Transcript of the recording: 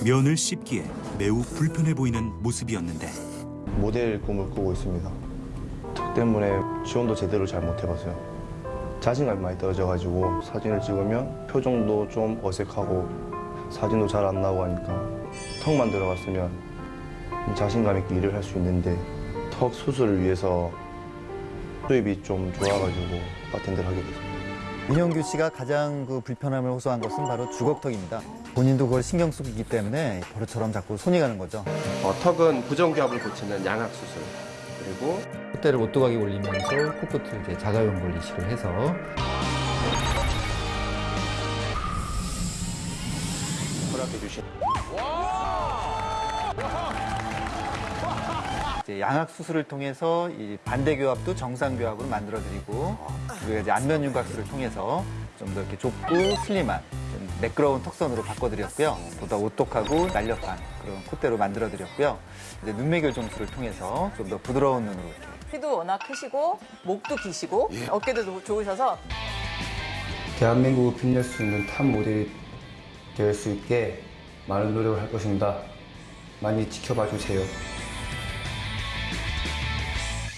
면을 씹기에 매우 불편해 보이는 모습이었는데 모델 꿈을 꾸고 있습니다. 턱 때문에 지원도 제대로 잘 못 해봤어요. 자신감이 많이 떨어져가지고 사진을 찍으면 표정도 좀 어색하고 사진도 잘 안 나오고 하니까 턱만 들어갔으면 자신감 있게 일을 할 수 있는데 턱 수술을 위해서 수입이 좀 좋아가지고 바텐더를 하게 됐습니다. 민영규 씨가 가장 그 불편함을 호소한 것은 바로 주걱턱입니다. 본인도 그걸 신경 쓰고 있기 때문에 버릇처럼 자꾸 손이 가는 거죠. 어, 턱은 부정교합을 고치는 양악 수술 그리고 콧대를 오뚜각이 올리면서 코끝을 이렇게 자가용 걸리식을 해서 허락해 주신 이제 양악 수술을 통해서 이 반대 교합도 정상 교합으로 만들어드리고 그리고 이제 안면 윤곽술을 통해서 좀 더 이렇게 좁고 슬림한 좀 매끄러운 턱선으로 바꿔드렸고요. 보다 오똑하고 날렵한 그런 콧대로 만들어드렸고요. 이제 눈매결 정수를 통해서 좀 더 부드러운 눈으로 이렇게 키도 워낙 크시고 목도 기시고 어깨도 좋- 좋으셔서 대한민국을 빛낼 수 있는 탑 모델이 될 수 있게 많은 노력을 할 것입니다. 많이 지켜봐 주세요.